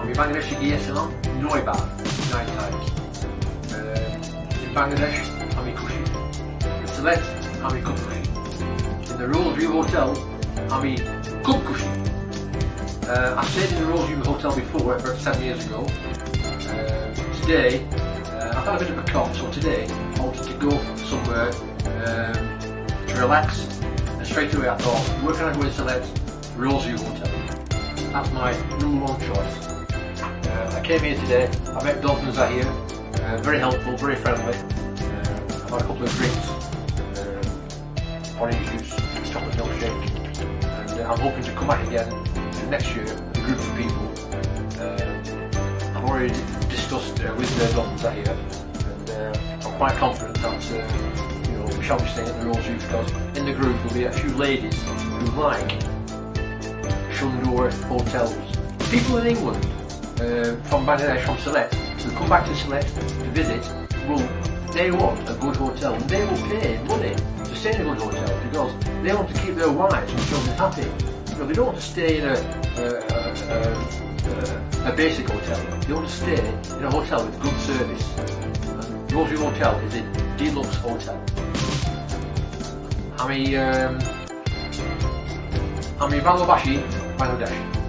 Tabii Bangladeş'i গিয়েছিলাম নয়বার নয় times. in Bangladesh, আমি খুশি. Uh, in Sylhet, আমি খুব খুশি. In the Royal View Hotel, I'm খুব খুশি. Uh, I stayed in the Royal View Hotel before, about seven years ago. Uh, today, uh, I've had a bit of a cough, so today I wanted to go somewhere um, to relax. And straight away I thought, where can I go in Sylhet? Royal View Hotel. That's my number one choice uh, I came here today, I met Dolphins are here, uh, very helpful, very friendly. Uh, I've had a couple of drinks, uh, orange juice, chocolate milkshake, and I'm hoping to come back again next year with a group of people. Uh, I've already discussed uh, with the Dolphins are here, and I'm quite confident that we shall be staying at the Royce because in the group will be a few ladies who like Shundor hotels. People in England uh, from Bangladesh, from Sylhet, to come back to Sylhet to visit, will they want a good hotel and they will pay money to stay in a good hotel because they want to keep their wives and children happy. They don't want to stay in a, a, a, a, basic hotel. They want to stay in a hotel with good service. And Rosary Hotel is a deluxe hotel. I'm a, um, I'm Bangladesh.